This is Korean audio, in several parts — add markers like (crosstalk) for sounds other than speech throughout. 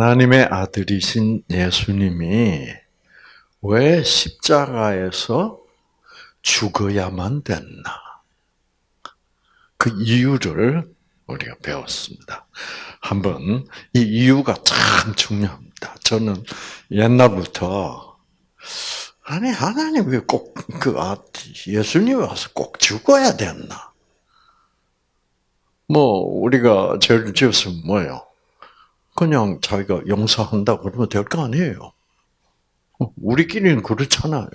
하나님의 아들이신 예수님이 왜 십자가에서 죽어야만 됐나? 그 이유를 우리가 배웠습니다. 한번 이 이유가 참 중요합니다. 저는 옛날부터 아니 하나님 왜 꼭 그 예수님 와서 꼭 죽어야 됐나? 뭐 우리가 죄를 지었으면 뭐요? 그냥 자기가 용서한다 그러면 될 거 아니에요. 우리끼리는 그렇잖아요.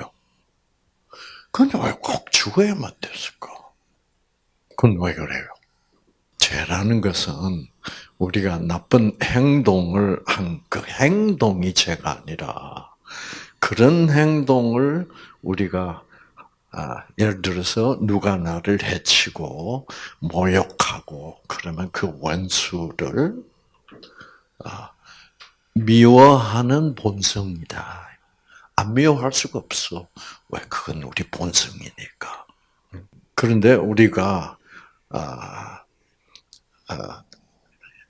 근데 왜 꼭 죽어야만 됐을까? 그건 왜 그래요? 죄라는 것은 우리가 나쁜 행동을 한 그 행동이 죄가 아니라 그런 행동을 우리가 아, 예를 들어서 누가 나를 해치고 모욕하고 그러면 그 원수를 아, 미워하는 본성이다. 안 미워할 수가 없어. 왜? 그건 우리 본성이니까. 그런데 우리가 아, 아,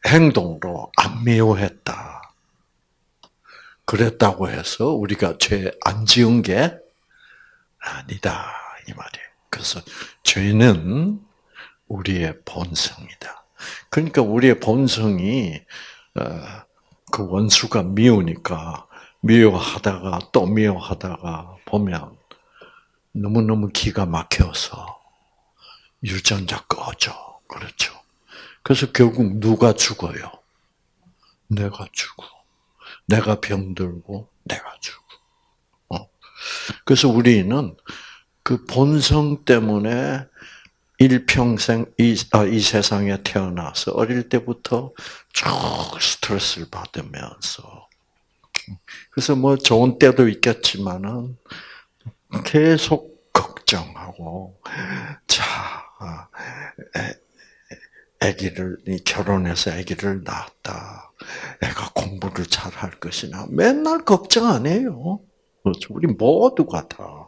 행동으로 안 미워했다. 그랬다고 해서 우리가 죄 안 지은 게 아니다 이 말이에요. 그래서 죄는 우리의 본성이다. 그러니까 우리의 본성이 어, 그 원수가 미우니까 미워하다가 또 미워하다가 보면 너무너무 기가 막혀서 유전자 꺼져. 그렇죠. 그래서 결국 누가 죽어요? 내가 죽어. 내가 병들고 내가 죽어. 어. 그래서 우리는 그 본성 때문에 일평생 이, 아, 이 세상에 태어나서 어릴 때부터 쭉 스트레스를 받으면서 그래서 뭐 좋은 때도 있겠지만은 계속 걱정하고 자 아기를 결혼해서 아기를 낳았다. 애가 공부를 잘 할 것이나 맨날 걱정 안 해요. 그렇죠. 우리 모두가 다.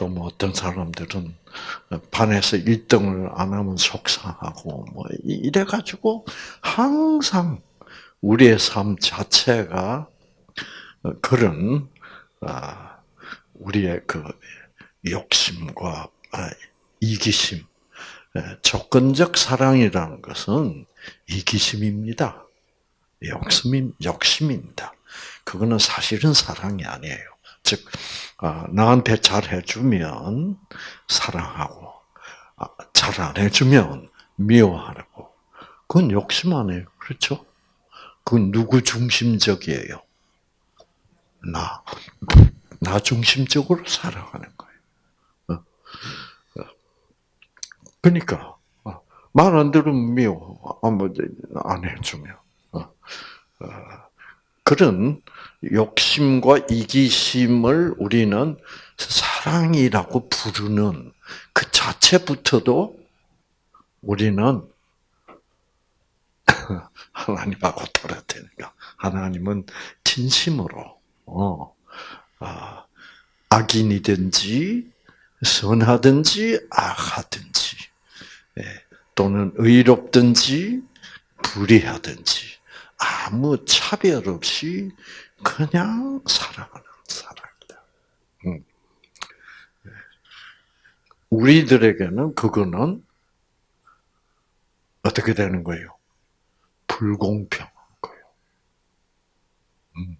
어, 어, 또뭐 어떤 사람들은 반에서 1등을 안 하면 속상하고 뭐 이래 가지고 항상 우리의 삶 자체가 그런 아, 우리의 그 욕심과 아, 이기심, 조건적 사랑이라는 것은 이기심입니다. 욕심임, 욕심입니다. 그거는 사실은 사랑이 아니에요. 즉, 아, 나한테 잘 해주면 사랑하고, 아, 잘안 해주면 미워하고, 그건 욕심 아니에요. 그렇죠? 그건 누구 중심적이에요? 나. 나 중심적으로 살아가는 거예요. 어? 어. 그러니까 어, 말안 들으면 미워. 안 해주면. 그런 욕심과 이기심을 우리는 사랑이라고 부르는 그 자체부터도 우리는 (laughs) 하나님하고 떨어뜨니까 하나님은 진심으로 어, 아, 악인이든지 선하든지 악하든지 예, 또는 의롭든지 불의하든지 아무 차별 없이 그냥 살아가는 사람이다. 음. 예. 우리들에게는 그거는 어떻게 되는 거예요? 불공평한 거예요. 음.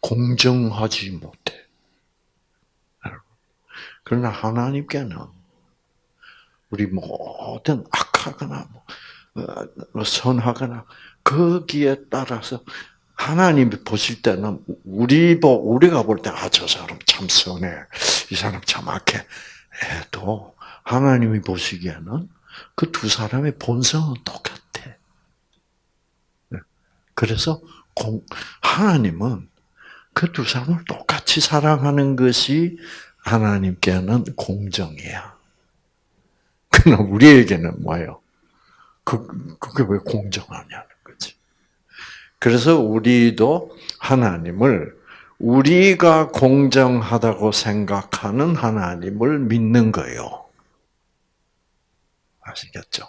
공정하지 못해. 그러나 하나님께는 우리 모든 악하거나 뭐, 어, 뭐 선하거나 거기에 따라서 하나님이 보실 때는 우리 보 우리가 볼 때 아 저 사람 참 선해 이 사람 참 악해 해도 하나님이 보시기에는 그 두 사람의 본성은 똑같아. 네. 그래서 공, 하나님은 그 두 사람을 똑같이 사랑하는 것이 하나님께는 공정이야. 그러나 우리에게는 뭐예요? 그, 그게 왜 공정하냐는 거지. 그래서 우리도 하나님을 우리가 공정하다고 생각하는 하나님을 믿는 거예요. 아시겠죠?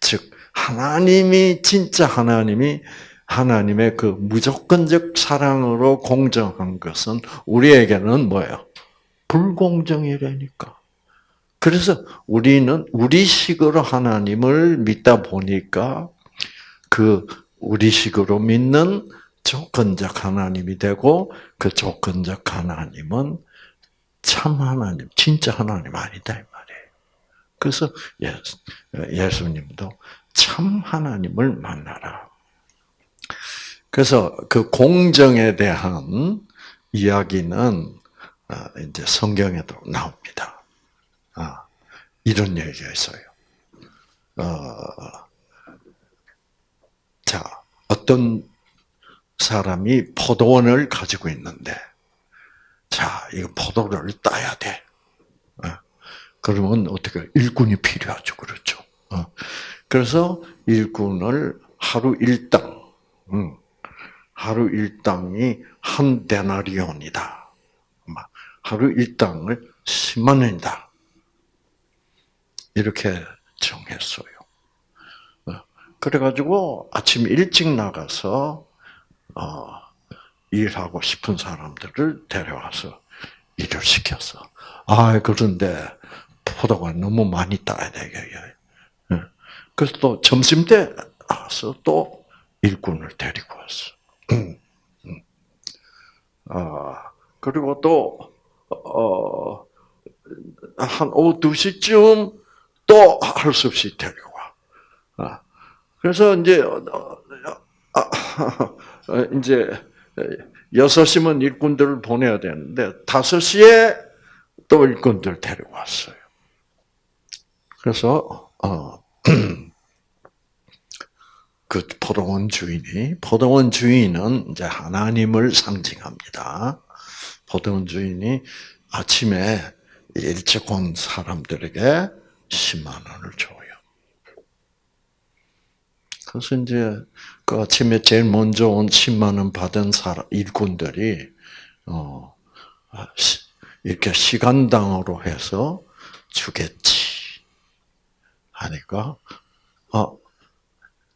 즉, 하나님이 진짜 하나님이 하나님의 그 무조건적 사랑으로 공정한 것은 우리에게는 뭐예요? 불공정이라니까. 그래서 우리는 우리식으로 하나님을 믿다 보니까 그 우리식으로 믿는 조건적 하나님이 되고 그 조건적 하나님은 참 하나님, 진짜 하나님 아니다 이 말이에요. 그래서 예수, 예수님도 참 하나님을 만나라. 그래서 그 공정에 대한 이야기는 아, 이제 성경에도 나옵니다. 아, 이런 얘기가 있어요. 어, 자, 어떤 사람이 포도원을 가지고 있는데, 자, 이거 포도를 따야 돼. 어, 그러면 어떻게 일꾼이 필요하죠, 그렇죠? 어, 그래서 일꾼을 하루 일당, 음, 하루 일당이 한 데나리온이다. 하루 일당을 10만 원이다. 이렇게 정했어요. 어, 그래가지고 아침 일찍 나가서 어, 일하고 싶은 사람들을 데려와서 일을 시켰어. 아 그런데 포도가 너무 많이 따야 되겠요. 예. 그래서 또 점심 때 와서 또 일꾼을 데리고 왔어. 음, 음. 아 그리고 또 어, 한 오후 2시쯤 또 할 수 없이 데리고 와. 아, 그래서 이제, 어, 아, 이제, 6시면 일꾼들을 보내야 되는데, 5시에 또 일꾼들 데리고 왔어요. 그래서, 어, (clears throat) 그 포도원 주인이, 포도원 주인은 이제 하나님을 상징합니다. 포도원 주인이 아침에 일찍 온 사람들에게 10만 원을 줘요. 그래서 이제 그 아침에 제일 먼저 온 10만 원 받은 사람 일꾼들이 어 이렇게 시간당으로 해서 주겠지 하니까 어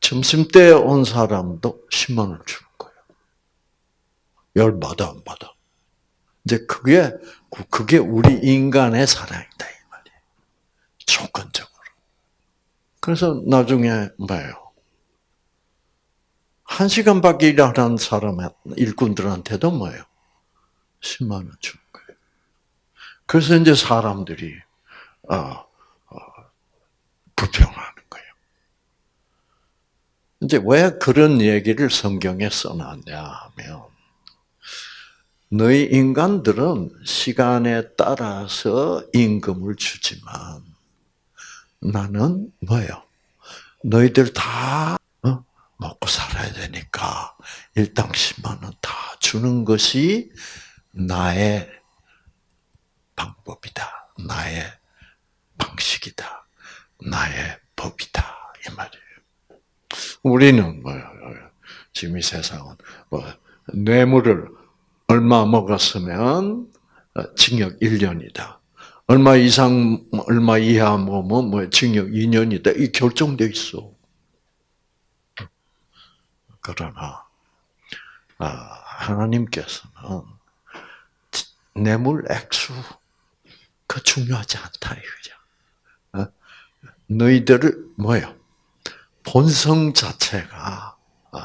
점심 때 온 사람도 10만 원을 주는 거예요. 열 받아 안 받아? 이제 그게 그게 우리 인간의 사랑이다 이 말이에요. 조건적으로. 그래서 나중에 뭐예요? 한 시간밖에 일하는 사람 일꾼들한테도 뭐예요? 10만 원 주는 거예요. 그래서 이제 사람들이 어, 어, 불평하는 거예요. 이제 왜 그런 얘기를 성경에 써놨냐 하면 너희 인간들은 시간에 따라서 임금을 주지만 나는 뭐예요? 너희들 다 어? 먹고 살아야 되니까 일당 10만 원 다 주는 것이 나의 방법이다. 나의 방식이다. 나의 법이다. 이 말이에요. 우리는 뭐예요? 지금 이 세상은 뭐 뇌물을 얼마 먹었으면 어, 징역 1년이다. 얼마 이상, 얼마 이하 먹으면 뭐 징역 2년이다. 이 결정돼 있어. 그러나 아, 하나님께서는 뇌물 액수 그 중요하지 않다 이거죠. 어? 너희들을 뭐요? 본성 자체가 어,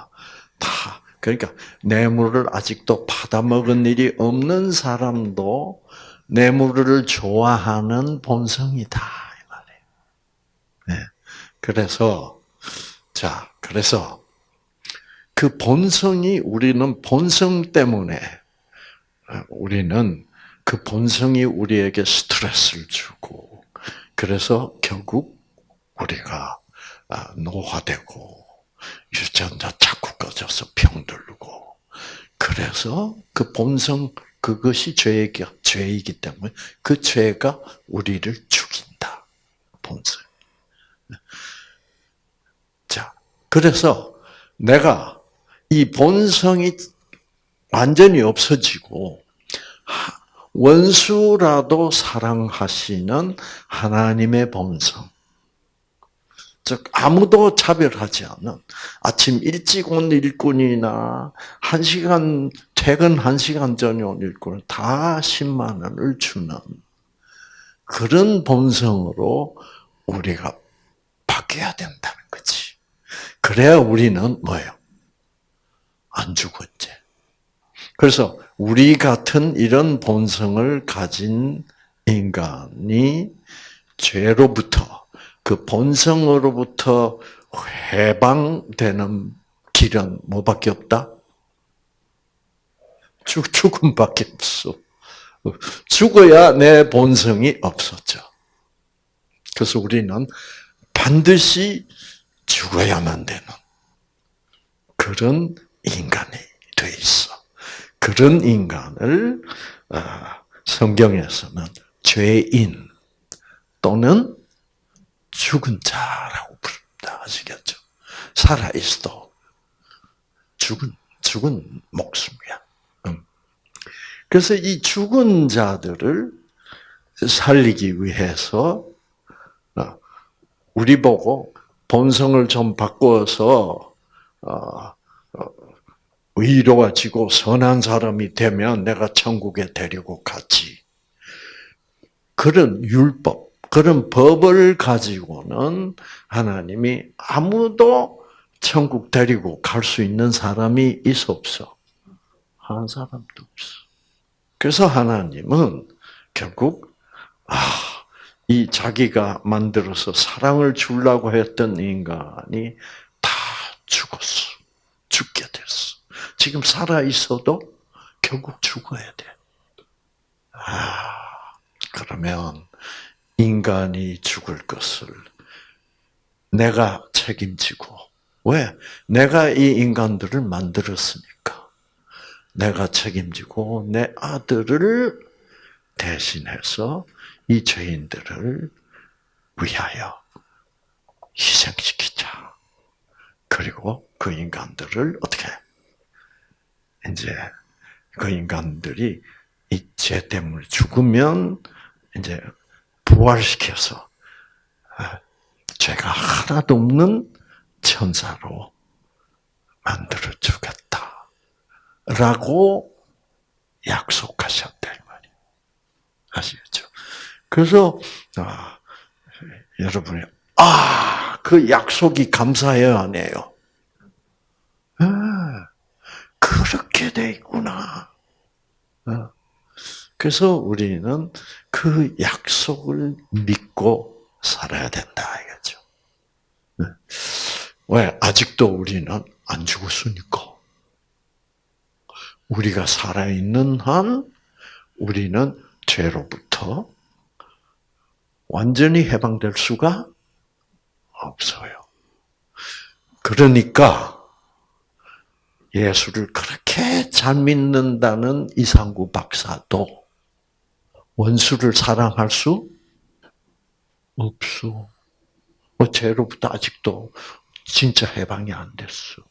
다 그러니까 뇌물을 아직도 받아먹은 일이 없는 사람도 뇌물을 좋아하는 본성이다 이 말이에요. 네. 그래서 자 그래서 그 본성이 우리는 본성 때문에 우리는 그 본성이 우리에게 스트레스를 주고 그래서 결국 우리가 아, 노화되고 유전자 자꾸 꺼져서 병들고 그래서 그 본성 그것이 죄이기, 죄이기 때문에 그 죄가 우리를 죽인다. 본성. 자, 그래서 내가 이 본성이 완전히 없어지고 원수라도 사랑하시는 하나님의 본성. 즉 아무도 차별하지 않는 아침 일찍 온 일꾼이나 한 시간 퇴근 한 시간 전에 온 일꾼은 다 10만 원을 주는 그런 본성으로 우리가 바뀌어야 된다는 거지. 그래야 우리는 뭐예요? 안 죽었지. 그래서 우리 같은 이런 본성을 가진 인간이 죄로부터 그 본성으로부터 해방되는 길은 뭐밖에 없다? 죽, 죽음밖에 없어. 죽어야 내 본성이 없었죠. 그래서 우리는 반드시 죽어야만 되는 그런 인간이 돼 있어. 그런 인간을 어, 성경에서는 죄인 또는 죽은 자라고 부릅니다. 아시겠죠? 살아 있어도 죽은 죽은 목숨이야. 그래서 이 죽은 자들을 살리기 위해서 어, 우리 보고 본성을 좀 바꿔서 어, 의로워지고 선한 사람이 되면 내가 천국에 데리고 가지. 그런 율법, 그런 법을 가지고는 하나님이 아무도 천국 데리고 갈 수 있는 사람이 있어 없어? 한 사람도 없어. 그래서 하나님은 결국 아, 이 자기가 만들어서 사랑을 주려고 했던 인간이 다 죽었어. 됐어. 지금 살아 있어도 결국 죽어야 돼. 아, 그러면 인간이 죽을 것을 내가 책임지고 왜? 내가 이 인간들을 만들었으니까. 내가 책임지고 내 아들을 대신해서 이 죄인들을 위하여 희생시키자. 그리고 그 인간들을 어떻게 이제 그 인간들이 이 죄 때문에 죽으면 이제 부활시켜서 아, 죄가 하나도 없는 천사로 만들어 주겠다. 라고 약속하셨다, 말이에요. 아시겠죠? 그래서, 아, 여러분이, 아, 그 약속이 감사해요, 안 해요? 아, 그렇게 돼 있구나. 어. 그래서 우리는 그 약속을 믿고 살아야 된다 이거죠. 네. 왜 아직도 우리는 안 죽었으니까. 우리가 살아 있는 한 우리는 죄로부터 완전히 해방될 수가 없어요. 그러니까 예수를 그렇게 잘 믿는다는 이상구 박사도 원수를 사랑할 수 없어. 뭐 죄로부터 아직도 진짜 해방이 안 됐어.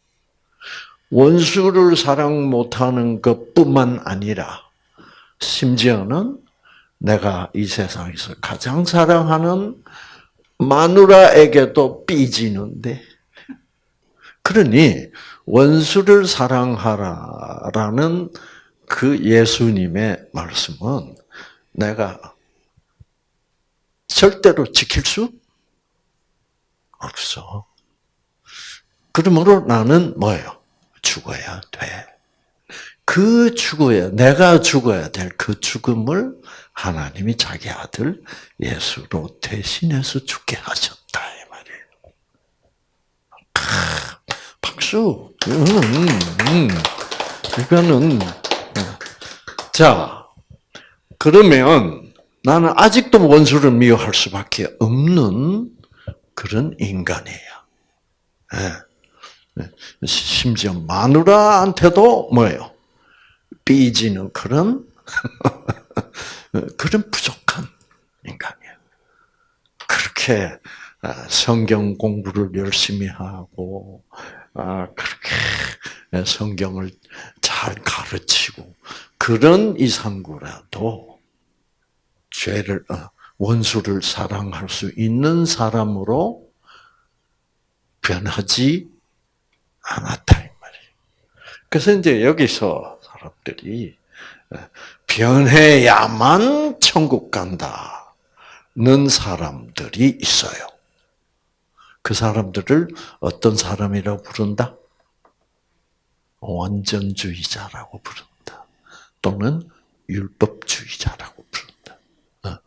원수를 사랑 못하는 것뿐만 아니라 심지어는 내가 이 세상에서 가장 사랑하는 마누라에게도 삐지는데 그러니 원수를 사랑하라라는 그 예수님의 말씀은 내가 절대로 지킬 수 없어. 그러므로 나는 뭐예요? 죽어야 돼. 그 죽어야, 내가 죽어야 될 그 죽음을 하나님이 자기 아들 예수로 대신해서 죽게 하셨다. 이 말이에요. 박수. 음, 음, 음. 이거는 자 그러면 나는 아직도 원수를 미워할 수밖에 없는 그런 인간이에요. 네. 심지어 마누라한테도 뭐예요? 삐지는 그런 (laughs) 그런 부족한 인간이에요. 그렇게 아, 성경 공부를 열심히 하고 아, 그렇게 성경을 잘 가르치고 그런 이상구라도 죄를 어, 원수를 사랑할 수 있는 사람으로 변하지 않았다 이 말이에요. 그래서 이제 여기서 사람들이 변해야만 천국 간다는 사람들이 있어요. 그 사람들을 어떤 사람이라고 부른다? 완전주의자라고 부른다. 또는 율법주의자라고 부른다. 어.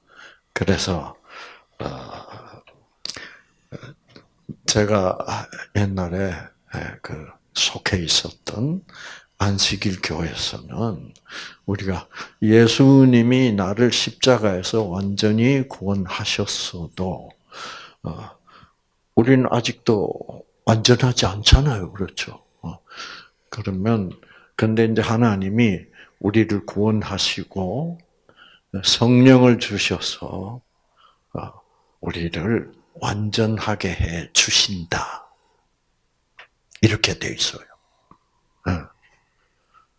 그래서 어, 제가 옛날에 그 속해 있었던 안식일 교회에서는 우리가 예수님이 나를 십자가에서 완전히 구원하셨어도 어, 우리는 아직도 완전하지 않잖아요, 그렇죠? 그러면 근데 이제 하나님이 우리를 구원하시고 성령을 주셔서 어, 우리를 완전하게 해 주신다. 이렇게 돼 있어요. 어.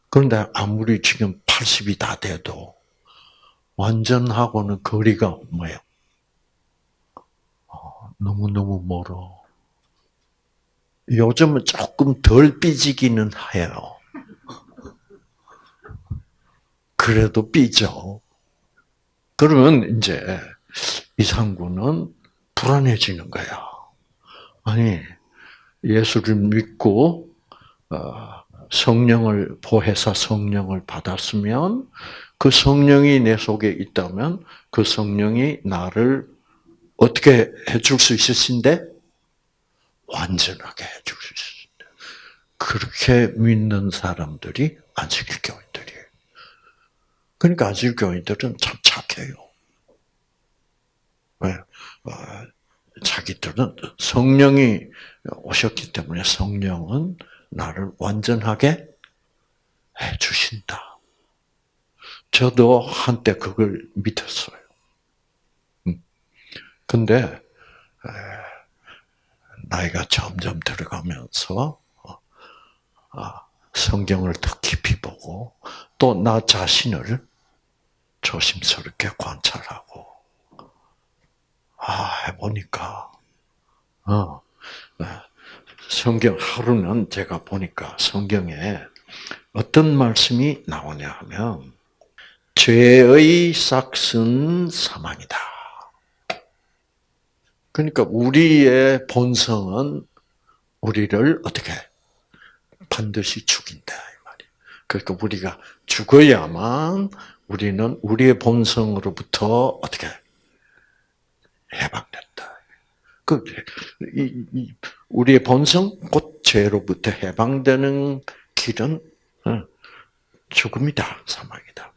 그런데 아무리 지금 80이 다 돼도 완전하고는 거리가 뭐예요? 어, 너무너무 멀어. 요즘은 조금 덜 삐지기는 해요. 그래도 삐져. 그러면 이제 이상구는 불안해지는 거야. 아니, 예수를 믿고, 어, 성령을, 보혜사 성령을 받았으면, 그 성령이 내 속에 있다면, 그 성령이 나를 어떻게 해줄 수 있으신데? 완전하게 해줄 수 있습니다. 그렇게 믿는 사람들이 안식일 교인들이에요. 그러니까 안식일 교인들은 참 착해요. 왜? 어, 자기들은 성령이 오셨기 때문에 성령은 나를 완전하게 해 주신다. 저도 한때 그걸 믿었어요. 음. 근데 나이가 점점 들어가면서 어, 아, 성경을 더 깊이 보고 또 나 자신을 조심스럽게 관찰하고 아 해보니까 어 네. 성경 하루는 제가 보니까 성경에 어떤 말씀이 나오냐 하면 죄의 싹은 사망이다. 그러니까 우리의 본성은 우리를 어떻게 반드시 죽인다 이 말이에요. 그러니까 우리가 죽어야만 우리는 우리의 본성으로부터 어떻게 해방된다. 그 우리의 본성 곧 죄로부터 해방되는 길은 어, 죽음이다, 사망이다.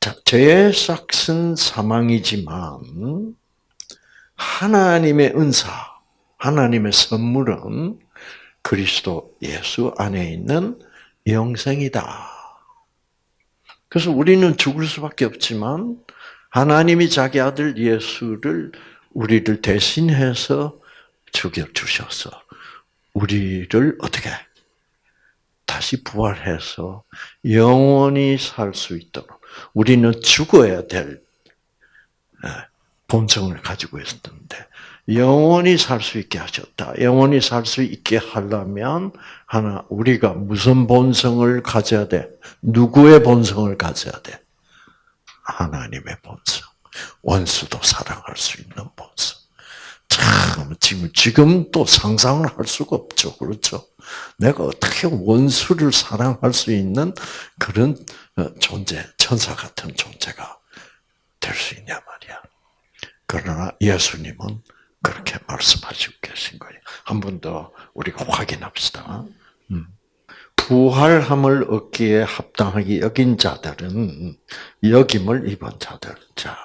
자, 죄의 싹은 사망이지만 하나님의 은사, 하나님의 선물은 그리스도 예수 안에 있는 영생이다. 그래서 우리는 죽을 수밖에 없지만 하나님이 자기 아들 예수를 우리를 대신해서 죽여 주셔서 우리를 어떻게 다시 부활해서 영원히 살 수 있도록 우리는 죽어야 될 예, 본성을 가지고 있었는데 영원히 살 수 있게 하셨다. 영원히 살 수 있게 하려면 하나 우리가 무슨 본성을 가져야 돼? 누구의 본성을 가져야 돼? 하나님의 본성. 원수도 사랑할 수 있는 본성. 참 지금 지금 또 상상을 할 수가 없죠. 그렇죠? 내가 어떻게 원수를 사랑할 수 있는 그런 어, 존재, 천사 같은 존재가 될 수 있냐 말이야. 그러나 예수님은 그렇게 말씀하시고 계신 거예요. 한 번 더 우리가 확인합시다. 음. 부활함을 얻기에 합당하게 여긴 자들은 여김을 입은 자들. 자,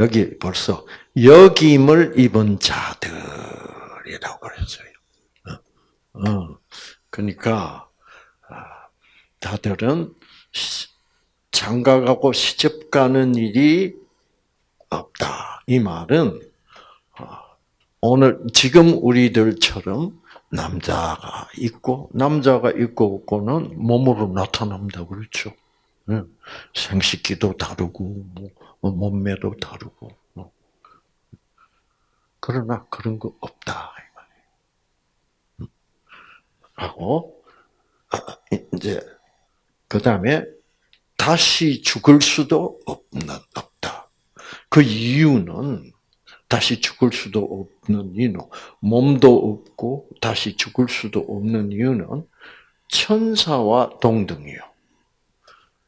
여기 벌써 여김을 입은 자들이라고 그랬어요. 어, 어. 그러니까 아, 다들은 장가가고 시집 가는 일이 없다. 이 말은 어, 오늘 지금 우리들처럼 남자가 있고 남자가 있고 없고는 몸으로 나타납니다. 그렇죠? 생식기도 다르고 뭐, 몸매도 다르고 뭐. 그러나 그런 거 없다. 하고 이제 그 다음에 다시 죽을 수도 없는. 그 이유는 다시 죽을 수도 없는 이유, 몸도 없고 다시 죽을 수도 없는 이유는 천사와 동등이요.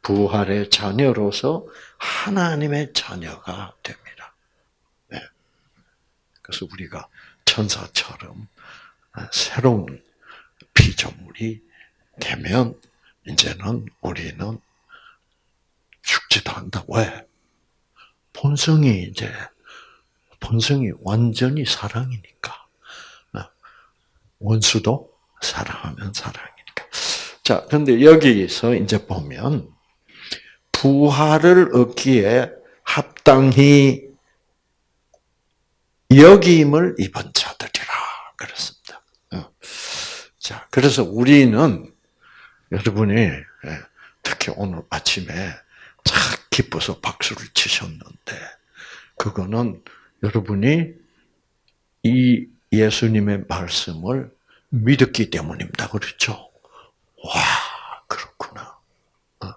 부활의 자녀로서 하나님의 자녀가 됩니다. 네. 그래서 우리가 천사처럼 새로운 피조물이 되면 이제는 우리는 죽지도 않다. 왜? 본성이 이제 본성이 완전히 사랑이니까. 원수도 사랑하면 사랑이니까. 자, 근데 여기서 이제 보면 부활을 얻기에 합당히 여김을 입은 자들이라 그랬습니다. 어. 자, 그래서 우리는 여러분이 예, 특히 오늘 아침에 착 기뻐서 박수를 치셨는데 그거는 여러분이 이 예수님의 말씀을 믿었기 때문입니다. 그렇죠? 와, 그렇구나. 어.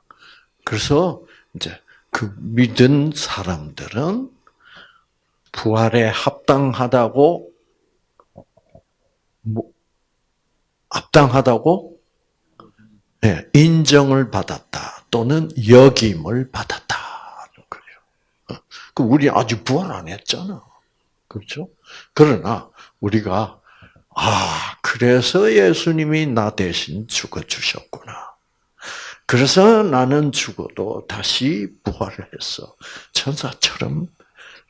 그래서 이제 그 믿은 사람들은 부활에 합당하다고 뭐 합당하다고 네, 인정을 받았다 또는 역임을 받았다. 그래요. 어. 그 우리 아직 부활 안 했잖아. 그렇죠? 그러나 우리가 아 그래서 예수님이 나 대신 죽어 주셨구나. 그래서 나는 죽어도 다시 부활을 해서 천사처럼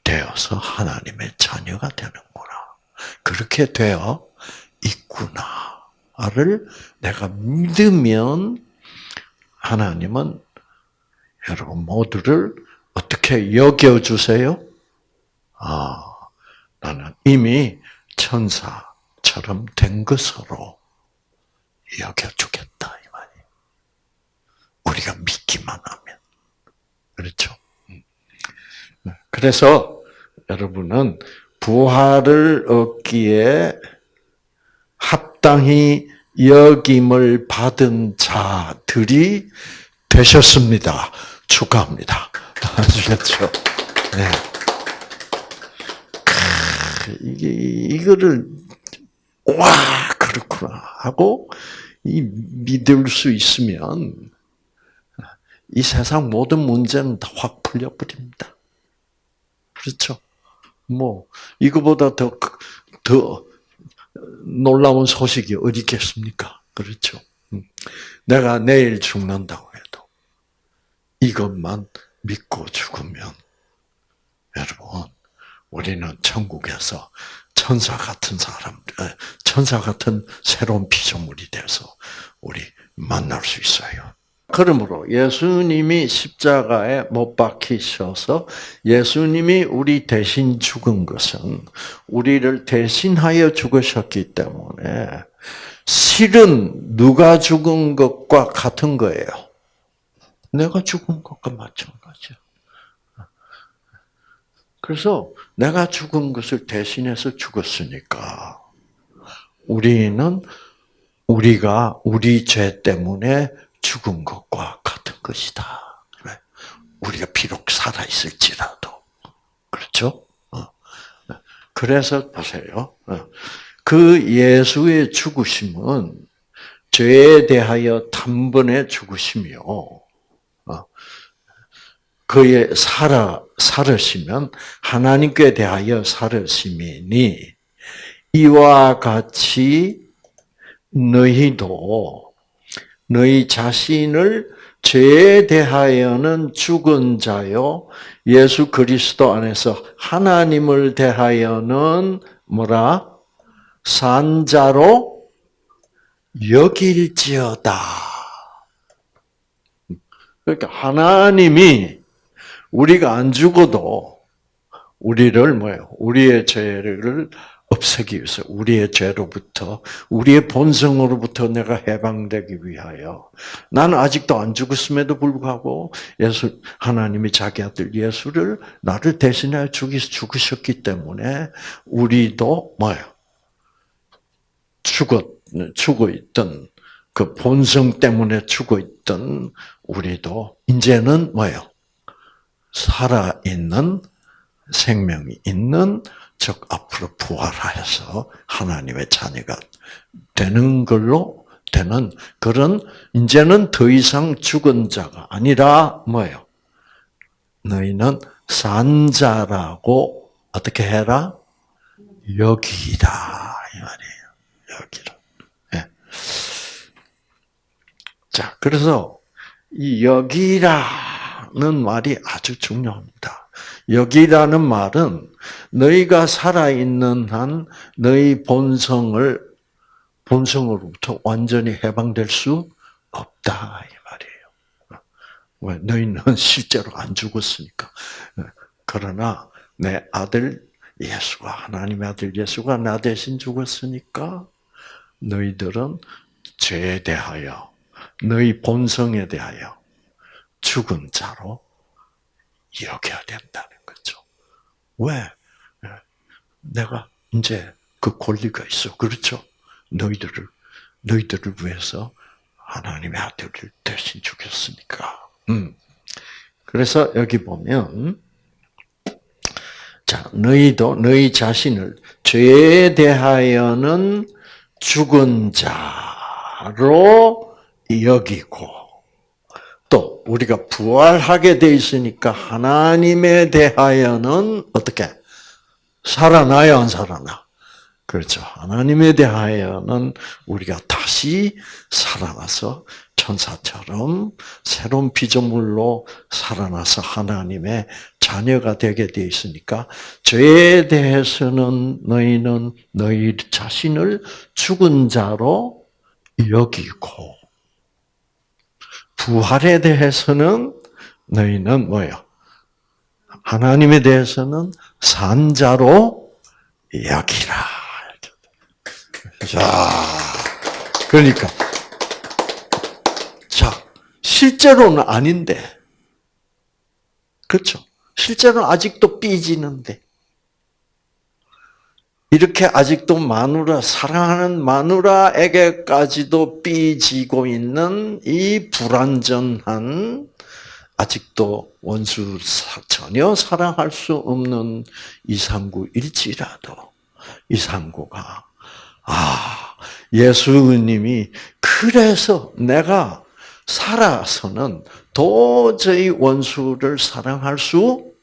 되어서 하나님의 자녀가 되는구나. 그렇게 되어 있구나를 내가 믿으면 하나님은 여러분 모두를 어떻게 여겨주세요? 아, 나는 이미 천사처럼 된 것으로 여겨주겠다. 우리가 믿기만 하면. 그렇죠? 음. 네. 그래서 여러분은 부활을 얻기에 합당히 여김을 받은 자들이 되셨습니다. 축하합니다. 아시겠죠? 네. 이게, 이거를, 와, 그렇구나. 하고, 이 믿을 수 있으면, 이 세상 모든 문제는 다 확 풀려버립니다. 그렇죠? 뭐, 이거보다 더, 더 놀라운 소식이 어디 있겠습니까? 그렇죠? 음. 내가 내일 죽는다고 해도 이것만 믿고 죽으면 여러분, 우리는 천국에서 천사 같은 사람, 천사 같은 새로운 피조물이 돼서 우리 만날 수 있어요. 그러므로 예수님이 십자가에 못 박히셔서 예수님이 우리 대신 죽은 것은 우리를 대신하여 죽으셨기 때문에 실은 누가 죽은 것과 같은 거예요. 내가 죽은 것과 마찬가지야. 그래서 내가 죽은 것을 대신해서 죽었으니까 우리는 우리가 우리 죄 때문에 죽은 것과 같은 것이다. 우리가 비록 살아 있을지라도 그렇죠? 어. 그래서 보세요. 어. 그 예수의 죽으심은 죄에 대하여 단번에 죽으심이요. 어. 그의 살아 살으시면 하나님께 대하여 살으심이니 이와 같이 너희도 너희 자신을 죄에 대하여는 죽은 자요, 예수 그리스도 안에서 하나님을 대하여는 뭐라? 산자로 여길지어다. 그러니까 하나님이 우리가 안 죽어도 우리를 뭐예요? 우리의 죄를 없애기 위해서 우리의 죄로부터 우리의 본성으로부터 내가 해방되기 위하여 나는 아직도 안 죽었음에도 불구하고 예수 하나님이 자기 아들 예수를 나를 대신하여 죽이 죽으셨기 때문에 우리도 뭐예요? 죽었 죽어 있던 그 본성 때문에 죽어 있던 우리도 이제는 뭐예요? 살아 있는 생명이 있는 즉 앞으로 부활하여서 하나님의 자녀가 되는 걸로 되는 그런 이제는 더 이상 죽은 자가 아니라 뭐예요? 너희는 산자라고 어떻게 해라? 여기다 이 말이에요. 여기라. 네. 자, 그래서 이 여기라는 말이 아주 중요합니다. 여기라는 말은 너희가 살아 있는 한 너희 본성을 본성으로부터 완전히 해방될 수 없다 이 말이에요. 왜 너희는 (laughs) 실제로 안 죽었으니까. 그러나 내 아들 예수가 하나님의 아들 예수가 나 대신 죽었으니까 너희들은 죄에 대하여 너희 본성에 대하여 죽은 자로 여겨야 거죠. 왜? 내가 이제 그 권리가 있어. 그렇죠? 너희들을, 너희들을 위해서 하나님의 아들을 대신 죽였으니까. 음. 그래서 여기 보면, 자, 너희도 너희 자신을 죄에 대하여는 죽은 자로 여기고, 또 우리가 부활하게 돼 있으니까 하나님에 대하여는 어떻게 살아나야 안 살아나? 그렇죠. 하나님에 대하여는 우리가 다시 살아나서 천사처럼 새로운 피조물로 살아나서 하나님의 자녀가 되게 되어 있으니까 죄에 대해서는 너희는 너희 자신을 죽은 자로 여기고 부활에 대해서는 너희는 뭐예요? 하나님에 대해서는 산자로 여기라. 자, 그러니까 자 실제로는 아닌데 그렇죠? 실제로는 아직도 삐지는데 이렇게 아직도 마누라 사랑하는 마누라에게까지도 삐지고 있는 이 불완전한 아직도 원수 전혀 사랑할 수 없는 이상구일지라도 이상구가 아 예수님이 그래서 내가 살아서는 도저히 원수를 사랑할 수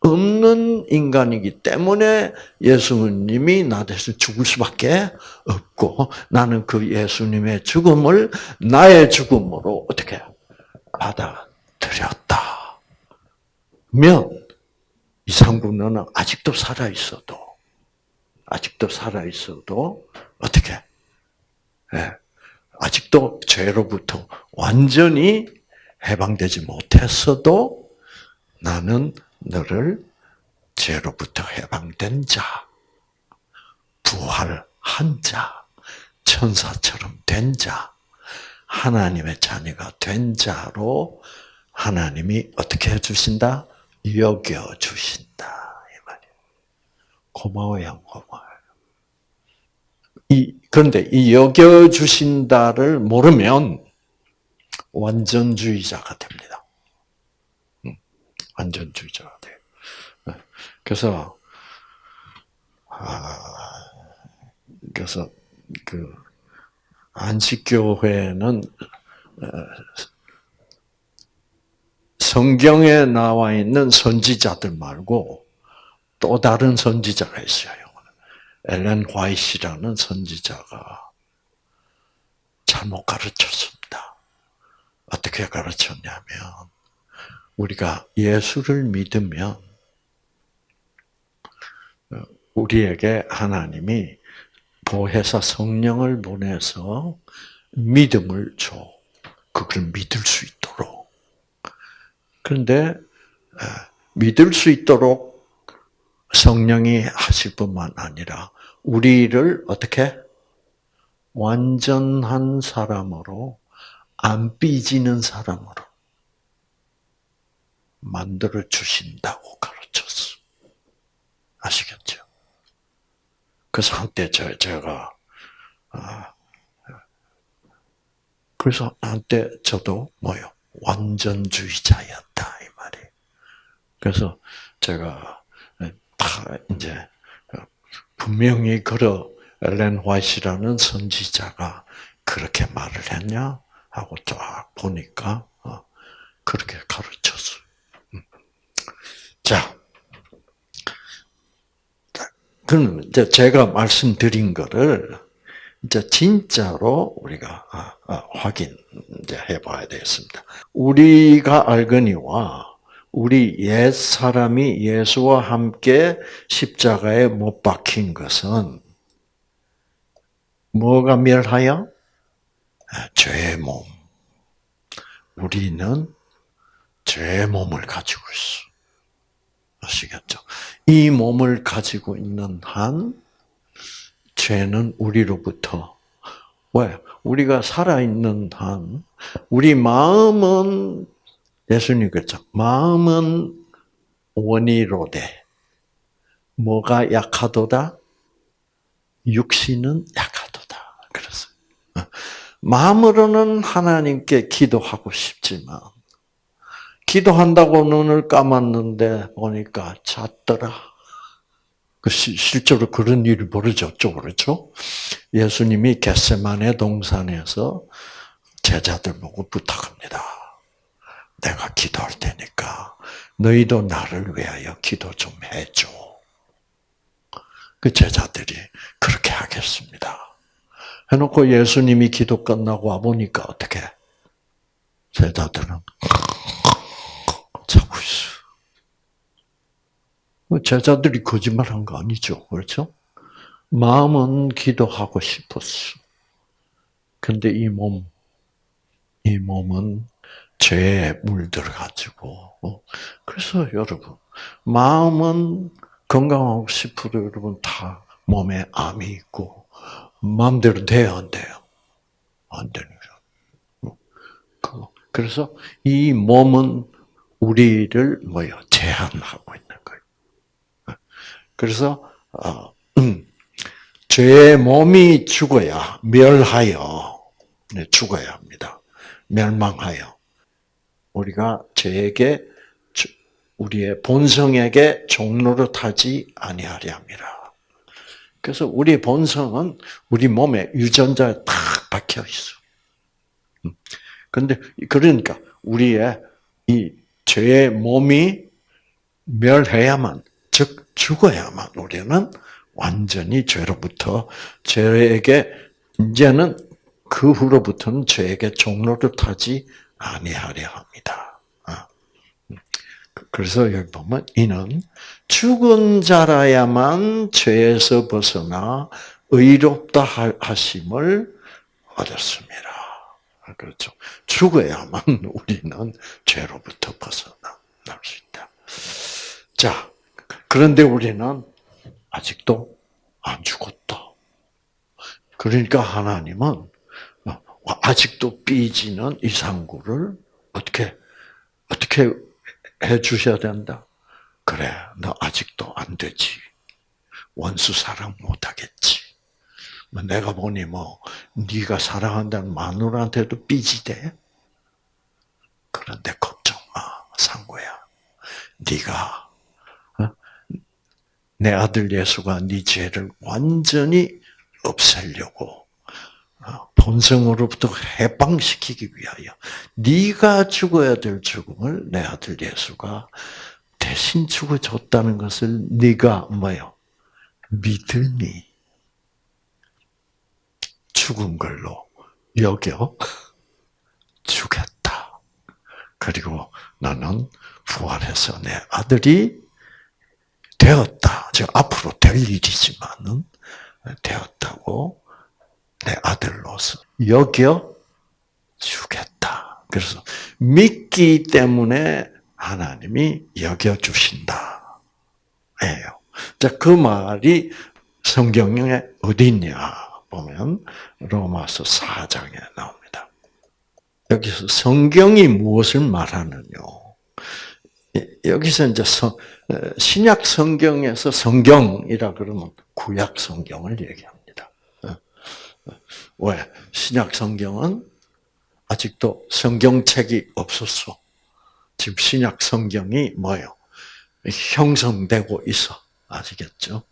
없는 인간이기 때문에 예수님이 나 대신 죽을 수밖에 없고 나는 그 예수님의 죽음을 나의 죽음으로 어떻게 받아들였다. 면 이상구 너는 아직도 살아 있어도 아직도 살아 있어도 어떻게 예, 아직도 죄로부터 완전히 해방되지 못했어도 나는 너를 죄로부터 해방된 자, 부활한 자, 천사처럼 된 자, 하나님의 자녀가 된 자로 하나님이 어떻게 해주신다? 여겨주신다. 이 말이에요. 고마워요, 고마워요. 이, 그런데 이 여겨주신다를 모르면 완전주의자가 됩니다. 완전주의자가 돼요. 네. 그래서 아, 그래서 그 안식교회는 어, 성경에 나와 있는 선지자들 말고 또 다른 선지자가 있어요. 엘렌 화이트라는 선지자가 잘못 가르쳤습니다. 어떻게 가르쳤냐면 우리가 예수를 믿으면 우리에게 하나님이 보혜사 성령을 보내서 믿음을 줘. 그걸 믿을 수 있도록. 그런데 믿을 수 있도록 성령이 하실 뿐만 아니라 우리를 어떻게 완전한 사람으로 안 삐지는 사람으로 만들어 주신다고 가르쳤어. 아시겠죠? 그래서 한때 저, 제가, 아, 그래서 한때 저도 뭐요? 완전주의자였다 이 말이. 그래서 제가 다 이제 분명히 그러 엘렌 화이트라는 선지자가 그렇게 말을 했냐 하고 쫙 보니까 어, 그렇게 가르쳤어요. 음. 자, 그럼 이제 제가 말씀드린 거를 이제 진짜로 우리가 아, 아, 확인 이제 해봐야 되겠습니다. 우리가 알거니와 우리 옛 사람이 예수와 함께 십자가에 못 박힌 것은 뭐가 멸하여? 아, 죄의 몸. 우리는 죄의 몸을 가지고 있어. 아시겠죠? 이 몸을 가지고 있는 한 죄는 우리로부터 왜? 우리가 살아있는 한 우리 마음은 예수님 그랬죠. 마음은 원이로되 뭐가 약하도다? 육신은 약하도다. 그랬어요. 마음으로는 하나님께 기도하고 싶지만 기도한다고 눈을 감았는데 보니까 잤더라. 그 실제로 그런 일이 벌어졌죠, 그렇죠? 예수님이 겟세만의 동산에서 제자들 보고 부탁합니다. 내가 기도할 테니까 너희도 나를 위하여 기도 좀 해줘. 그 제자들이 그렇게 하겠습니다. 해놓고 예수님이 기도 끝나고 와보니까 어떻게? 제자들은 자고 있어. 뭐 제자들이 거짓말한 거 아니죠. 그렇죠? 마음은 기도하고 싶었어. 근데 이 몸, 이 몸은 죄에 물들어가지고. 어? 그래서 여러분, 마음은 건강하고 싶어도 여러분 다 몸에 암이 있고, 마음대로 돼요, 안 돼요? 안 되는 거죠. 어? 그래서 이 몸은 우리를 뭐요? 제한하고 있는 거예요. 그래서 어, 음, 죄의 몸이 죽어야 멸하여 네, 죽어야 합니다. 멸망하여 우리가 죄에게 우리의 본성에게 종로를 타지 아니하려 함이라. 그래서 우리 본성은 우리 몸에 유전자에 딱 박혀 있어. 음. 근데 그러니까 우리의 이 죄의 몸이 멸해야만, 즉 죽어야만 우리는 완전히 죄로부터 죄에게 이제는 그 후로부터는 죄에게 종로를 타지 아니하려 합니다. 아. 그래서 여기 보면 이는 죽은 자라야만 죄에서 벗어나 의롭다 하심을 얻었습니다. 그렇죠. 죽어야만 (laughs) 우리는 죄로부터 벗어날 수 있다. 자, 그런데 우리는 아직도 안 죽었다. 그러니까 하나님은 아직도 삐지는 이상구를 어떻게 어떻게 해 주셔야 된다. 그래, 너 아직도 안 되지. 원수 사랑 못 하겠지. 뭐 내가 보니 뭐 네가 사랑한다는 마누라한테도 삐지대. 그런데 걱정 마, 상구야. 네가 어? 내 아들 예수가 네 죄를 완전히 없애려고 어, 본성으로부터 해방시키기 위하여 네가 죽어야 될 죽음을 내 아들 예수가 대신 죽어줬다는 것을 네가 뭐요? 믿으니 죽은 걸로 여겨 주겠다. 그리고 나는 부활해서 내 아들이 되었다. 즉 앞으로 될 일이지만은 되었다고 내 아들로서 여겨 주겠다. 그래서 믿기 때문에 하나님이 여겨 주신다. 예요. 자, 그 말이 성경에 어디 있냐? 보면 로마서 4장에 나옵니다. 여기서 성경이 무엇을 말하느냐? 여기서 이제 신약 성경에서 성경이라 그러면 구약 성경을 얘기합니다. 왜? 신약 성경은 아직도 성경책이 없었어. 지금 신약 성경이 뭐요? 형성되고 있어. 아시겠죠?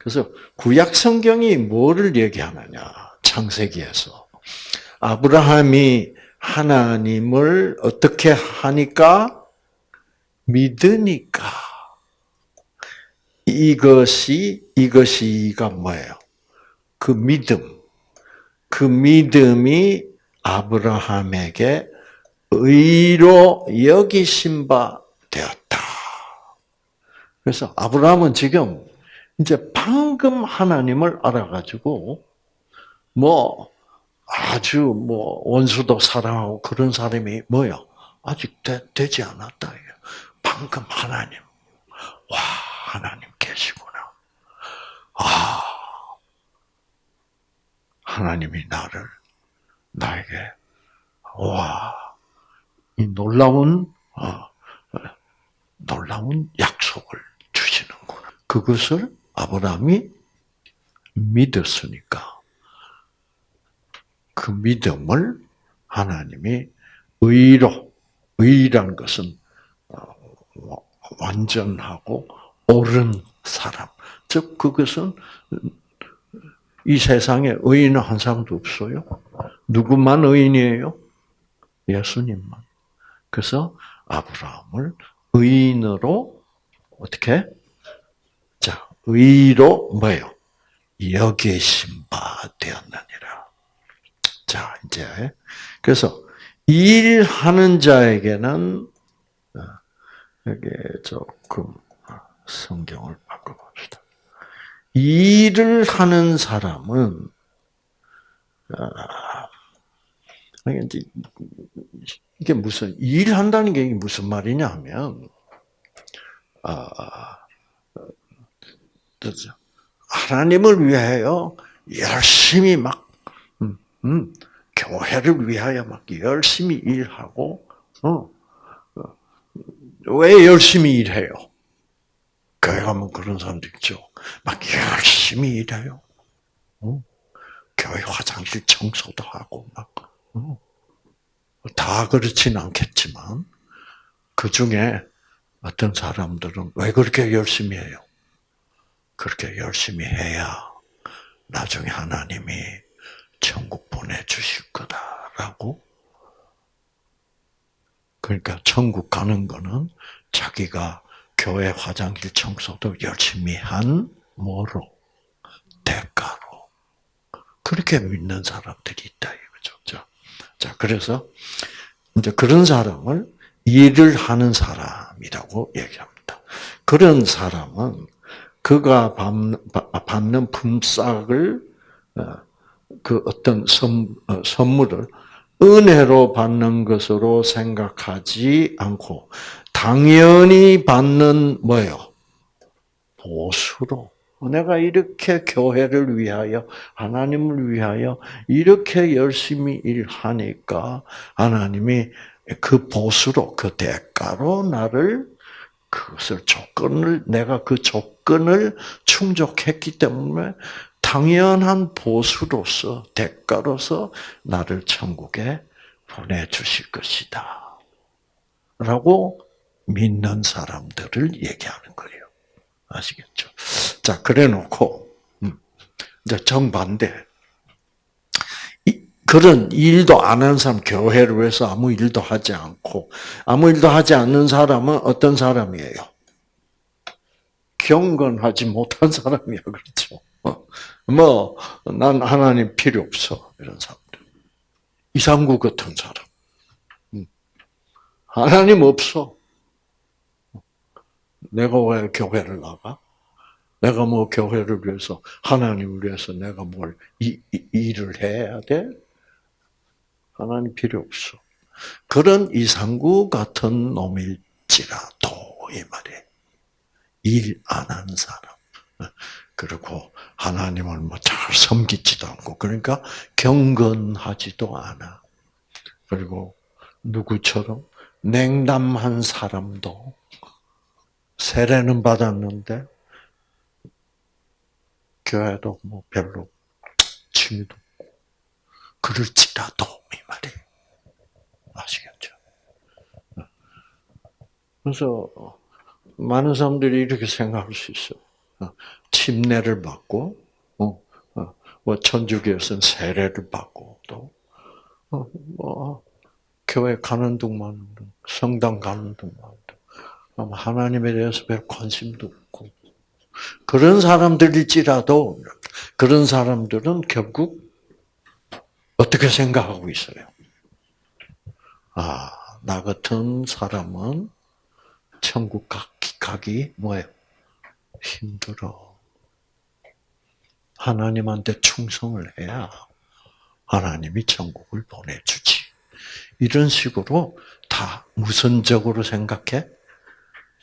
그래서 구약 성경이 뭐를 얘기하느냐? 창세기에서 아브라함이 하나님을 어떻게 하니까 믿으니까 이것이 이것이가 뭐예요? 그 믿음. 그 믿음이 아브라함에게 의로 여기신 바 되었다. 그래서 아브라함은 지금 이제 방금 하나님을 알아가지고 뭐 아주 뭐 원수도 사랑하고 그런 사람이 뭐요? 아직 되, 지 않았다. 방금 하나님, 와 하나님 계시구나. 아 하나님이 나를 나에게 와 이 놀라운 어, 놀라운 약속을 주시는구나. 그것을 아브라함이 믿었으니까 그 믿음을 하나님이 의로, 의란 것은 어, 완전하고 옳은 사람. 즉, 그것은 이 세상에 의인은 한 사람도 없어요. 누구만 의인이에요? 예수님만. 그래서 아브라함을 의인으로 어떻게? 자, 의로 뭐예요? 여기신 바 되었느니라. 자, 이제 그래서 일하는 자에게는 어, 여기 조금 성경을 바꿔봅시다. 일을 하는 사람은 아, 이게 무슨 일한다는 게 무슨 말이냐 하면 아, 하나님을 위하여 열심히 막 음, 교회를 위하여 막 열심히 일하고, 어, 어, 왜 열심히 일해요? 교회 가면 그런 사람도 있죠. 막 열심히 일해요. 어? 교회 화장실 청소도 하고, 막, 어. 다 그렇진 않겠지만, 그 중에 어떤 사람들은 왜 그렇게 열심히 해요? 그렇게 열심히 해야 나중에 하나님이 천국 보내주실 거다라고. 그러니까 천국 가는 거는 자기가 교회 화장실 청소도 열심히 한 뭐로? 대가로. 그렇게 믿는 사람들이 있다 이거죠. 자, 그래서 이제 그런 사람을 일을 하는 사람이라고 얘기합니다. 그런 사람은 그가 받는 품삯을 어, 그 어떤 선, 어, 선물을 은혜로 받는 것으로 생각하지 않고 당연히 받는 뭐요? 보수로. 내가 이렇게 교회를 위하여 하나님을 위하여 이렇게 열심히 일하니까 하나님이 그 보수로 그 대가로 나를 그것을 조건을 내가 그 조건을 충족했기 때문에 당연한 보수로서 대가로서 나를 천국에 보내주실 것이다. 라고 믿는 사람들을 얘기하는 거예요. 아시겠죠? 자, 그래 놓고, 음, 이제 정반대. 그런 일도 안 하는 사람, 교회를 위해서 아무 일도 하지 않고, 아무 일도 하지 않는 사람은 어떤 사람이에요? 경건하지 못한 사람이야, 그렇죠? 어. 뭐, 난 하나님 필요 없어. 이런 사람들. 이상구 같은 사람. 음. 하나님 없어. 내가 왜 교회를 나가? 내가 뭐 교회를 위해서, 하나님을 위해서 내가 뭘, 이, 이, 일을 해야 돼? 하나님 필요 없어. 그런 이상구 같은 놈일지라도, 이 말이에요. 일안 하는 사람. 그리고 하나님을 뭐 잘 섬기지도 않고 그러니까 경건하지도 않아. 그리고 누구처럼 냉담한 사람도 세례는 받았는데 교회도 뭐 별로 취미도 그럴지라도 이 말이 아시겠죠? 그래서 많은 사람들이 이렇게 생각할 수 있어. 침례를 받고, 어, 어, 뭐 천주교에서는 세례를 받고 또, 어, 뭐 교회 가는 동만 성당 가는 동안 하나님에 대해서 별 관심도 없고 그런 사람들일지라도 그런 사람들은 결국 어떻게 생각하고 있어요? 아, 나 같은 사람은 천국 가기, 뭐예요? 힘들어. 하나님한테 충성을 해야 하나님이 천국을 보내주지. 이런 식으로 다 무선적으로 생각해?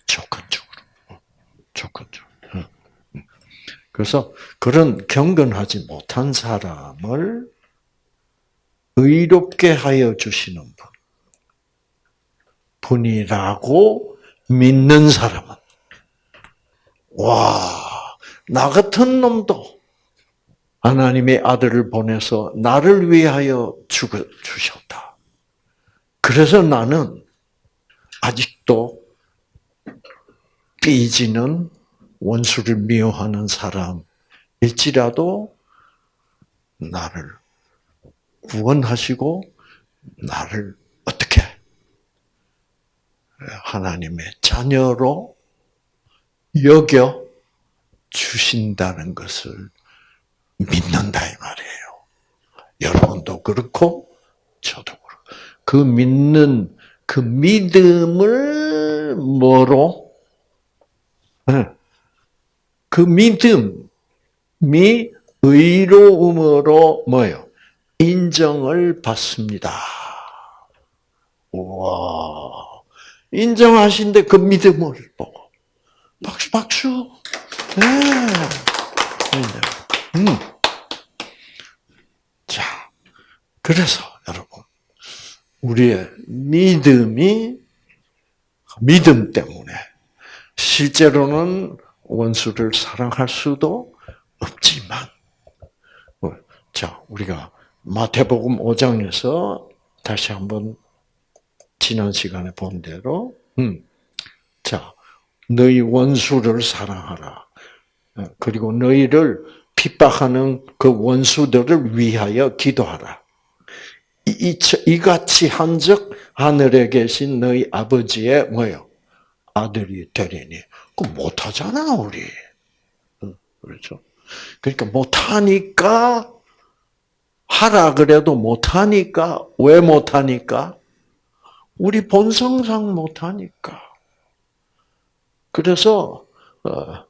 조건적으로. 조건적으로. 그래서 그런 경건하지 못한 사람을 의롭게 하여 주시는 분. 분이라고 믿는 사람은, 와, 나 같은 놈도 하나님의 아들을 보내서 나를 위하여 죽어 주셨다. 그래서 나는 아직도 삐지는 원수를 미워하는 사람일지라도 나를 구원하시고 나를 어떻게 하나님의 자녀로 여겨 주신다는 것을 믿는다 이 말이에요. 여러분도 그렇고 저도 그렇고 그 믿는 그 믿음을 뭐로 네. 그 믿음이 의로움으로 뭐요? 인정을 받습니다. 와 인정하신데 그 믿음을 보고 박수 박수. 네. 음. 자, 그래서 여러분 우리의 믿음이 믿음 때문에 실제로는 원수를 사랑할 수도 없지만, 어, 자, 우리가 마태복음 5장에서 다시 한번 지난 시간에 본 대로, 음, 자, 너희 원수를 사랑하라. 어, 그리고 너희를 핍박하는 그 원수들을 위하여 기도하라. 이, 이 같이 한 적 하늘에 계신 너희 아버지의 뭐요? 아들이 되리니. 그 못하잖아, 우리. 그렇죠? 그러니까 못하니까, 하라 그래도 못하니까, 왜 못하니까? 우리 본성상 못하니까. 그래서, 어,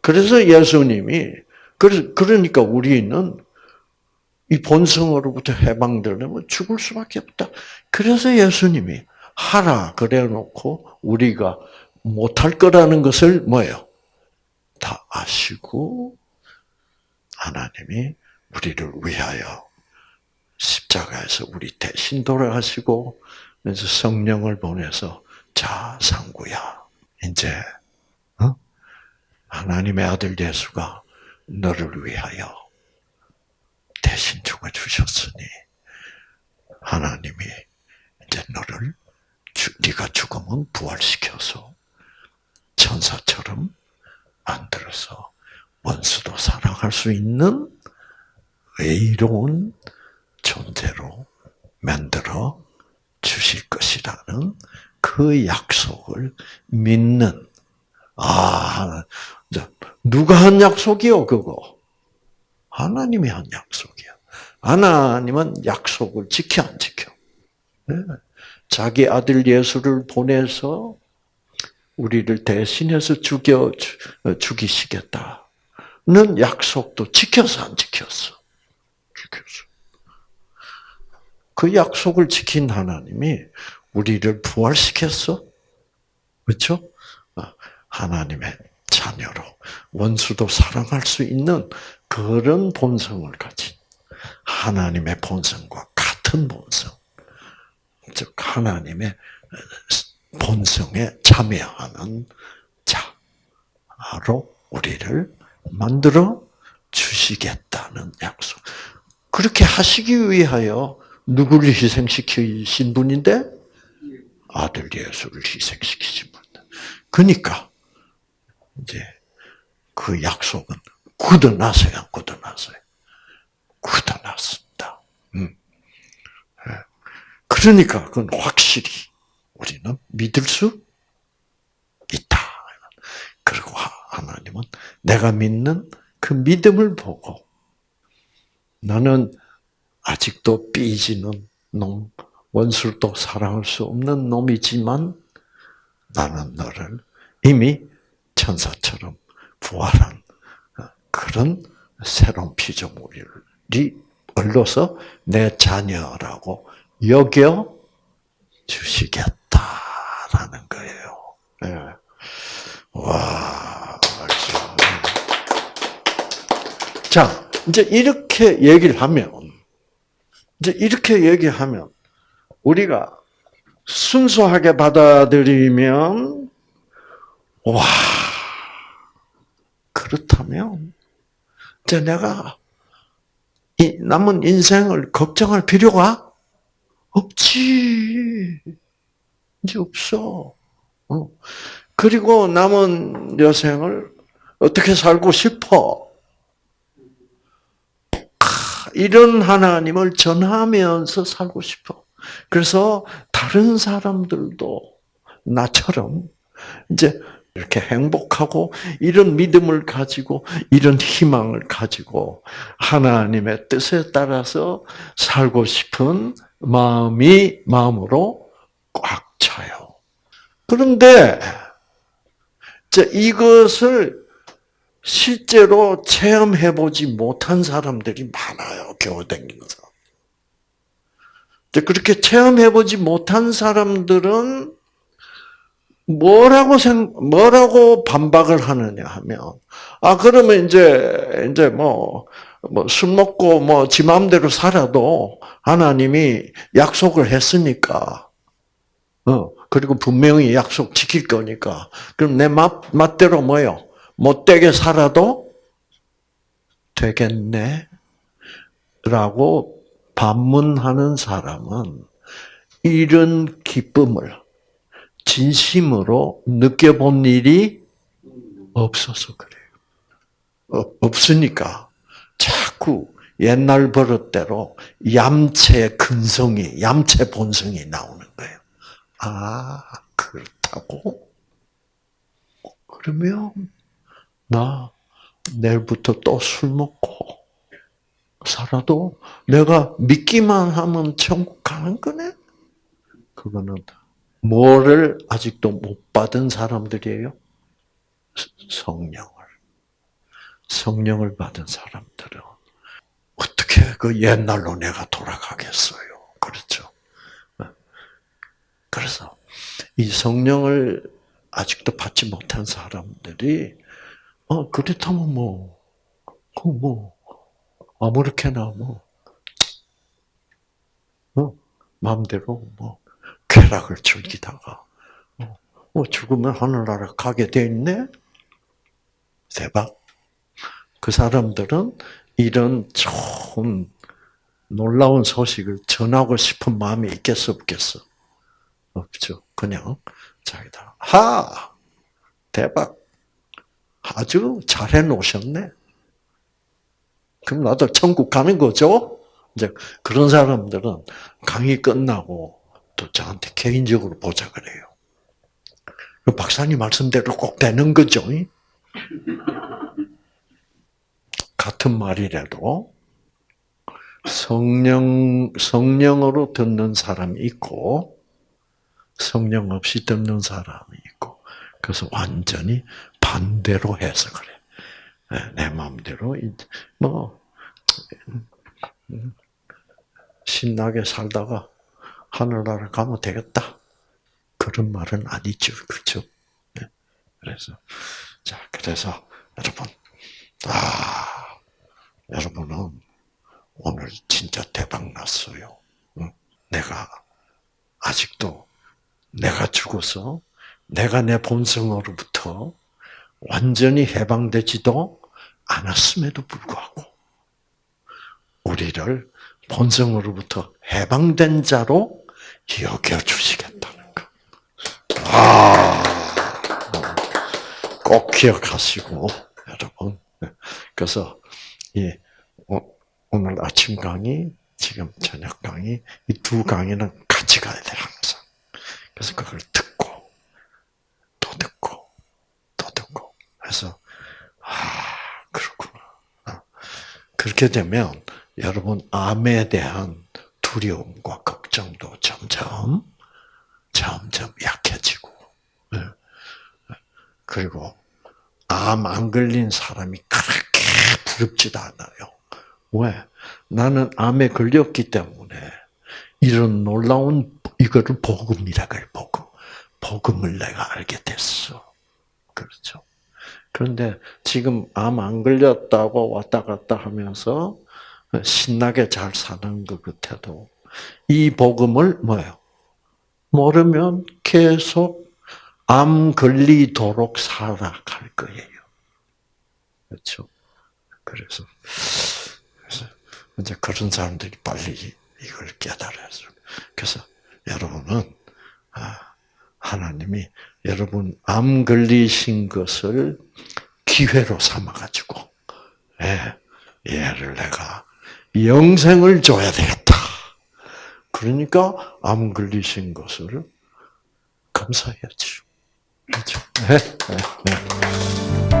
그래서 예수님이, 그러니까 우리는 이 본성으로부터 해방되려면 죽을 수밖에 없다. 그래서 예수님이 하라 그래 놓고 우리가 못할 거라는 것을 뭐예요? 다 아시고 하나님이 우리를 위하여 십자가에서 우리 대신 돌아가시고 그래서 성령을 보내서 자 상구야 이제 어? 하나님의 아들 예수가 너를 위하여 대신 죽어 주셨으니 하나님이 이제 너를 네가 죽으면 부활시켜서 천사처럼 만들어서 원수도 사랑할 수 있는 의로운 존재로 만들어 주실 것이라는 그 약속을 믿는 아 누가 한 약속이요 그거 하나님이 한 약속이야. 하나님은 약속을 지켜 안 지켜? 네. 자기 아들 예수를 보내서 우리를 대신해서 죽여 죽이시겠다는 약속도 지켜서 안 지켰어. 지켰어. 그 약속을 지킨 하나님이 우리를 부활시켰어. 그렇죠? 하나님의 자녀로 원수도 사랑할 수 있는 그런 본성을 가진 하나님의 본성과 같은 본성, 즉 하나님의 본성에 참여하는 자로 우리를 만들어 주시겠다는 약속. 그렇게 하시기 위하여 누구를 희생시키신 분인데? 아들 예수를 희생시키신 분. 그러니까 이제 그 약속은 굳어놨어요, 굳어놨어요. 굳어놨습니다. 음. 예. 그러니까 그건 확실히 우리는 믿을 수 있다. 그리고 하나님은 내가 믿는 그 믿음을 보고 나는 아직도 삐지는 놈, 원수를 또 사랑할 수 없는 놈이지만 나는 너를 이미 천사처럼 부활한 그런 새로운 피조물이 얼로서 내 자녀라고 여겨 주시겠다라는 거예요. 네. 와, 자, 이제 이렇게 얘기를 하면, 이제 이렇게 얘기하면, 우리가 순수하게 받아들이면, 와, 그렇다면, 이제 내가 이 남은 인생을 걱정할 필요가 없지. 이제 없어. 어. 그리고 남은 여생을 어떻게 살고 싶어? 이런 하나님을 전하면서 살고 싶어. 그래서 다른 사람들도 나처럼 이제 이렇게 행복하고 이런 믿음을 가지고 이런 희망을 가지고 하나님의 뜻에 따라서 살고 싶은 마음이 마음으로 꽉 차요. 그런데 이것을 실제로 체험해 보지 못한 사람들이 많아요. 교회 다니면서. 그렇게 체험해 보지 못한 사람들은 뭐라고 생, 뭐라고 반박을 하느냐 하면, 아, 그러면 이제, 이제 뭐, 뭐, 술 먹고 뭐, 지 마음대로 살아도 하나님이 약속을 했으니까, 어, 그리고 분명히 약속 지킬 거니까, 그럼 내 맛, 맛대로 뭐요? 못되게 살아도 되겠네? 라고 반문하는 사람은 이런 기쁨을 진심으로 느껴본 일이 없어서 그래요. 어, 없으니까 자꾸 옛날 버릇대로 얌체 근성이, 얌체 본성이 나오는 거예요. 아, 그렇다고? 그러면 나 내일부터 또 술 먹고 살아도 내가 믿기만 하면 천국 가는 거네? 그거는 뭐를 아직도 못 받은 사람들이에요? 성령을. 성령을 받은 사람들은 어떻게 그 옛날로 내가 돌아가겠어요? 그렇죠. 그래서 이 성령을 아직도 받지 못한 사람들이 어 그렇다면 뭐, 그 뭐 아무렇게나 뭐, 어 마음대로 뭐 쾌락을 즐기다가 어, 죽으면 하늘나라 가게 돼 있네. 대박. 그 사람들은 이런 좋은 놀라운 소식을 전하고 싶은 마음이 있겠어 없겠어? 없죠. 그냥 자기다. 하 대박. 아주 잘해 놓으셨네. 그럼 나도 천국 가는 거죠? 이제 그런 사람들은 강의 끝나고 또 저한테 개인적으로 보자 그래요. 그 박사님 말씀대로 꼭 되는 거죠. (laughs) 같은 말이라도 성령 성령으로 듣는 사람이 있고 성령 없이 듣는 사람이 있고 그래서 완전히 반대로 해서 그래. 네, 내 마음대로 뭐 신나게 살다가 하늘나라 가면 되겠다. 그런 말은 아니죠. 그렇죠? 네. 그래서 자, 그래서 여러분 아, 여러분은 오늘 진짜 대박 났어요. 내가 아직도 내가 죽어서 내가 내 본성으로부터 완전히 해방되지도 않았음에도 불구하고 우리를 본성으로부터 해방된 자로 여겨 주시겠다는 거. 아, 꼭 기억하시고 여러분. 그래서 이 오- 오늘 아침 강의, 지금 저녁 강의 이 두 강의는 같이 가야 돼 항상. 그래서 그걸 듣고 또 듣고 또 듣고 해서 아 그렇구나. 아, 그렇게 되면 여러분 암에 대한 두려움과 걱정도 점점 점점 약해지고 예. 그리고 암 안 걸린 사람이 그렇게 부럽지도 않아요. 왜? 나는 암에 걸렸기 때문에 이런 놀라운 이거를 복음이라 그래 복음. 복음을 내가 알게 됐어. 그렇죠. 그런데 지금 암 안 걸렸다고 왔다 갔다 하면서 신나게 잘 사는 것 같아도 이 복음을 뭐예요? 모르면 계속 암 걸리도록 살아갈 거예요. 그렇죠? 그래서, 그래서 이제 그런 사람들이 빨리 이걸 깨달아야죠. 그래서 여러분은 아, 하나님이 여러분 암 걸리신 것을 기회로 삼아가지고 예, 얘를 내가 영생을 줘야 되겠다. 그러니까 암 걸리신 것을 감사해야죠. 그렇죠? 네, 네, 네.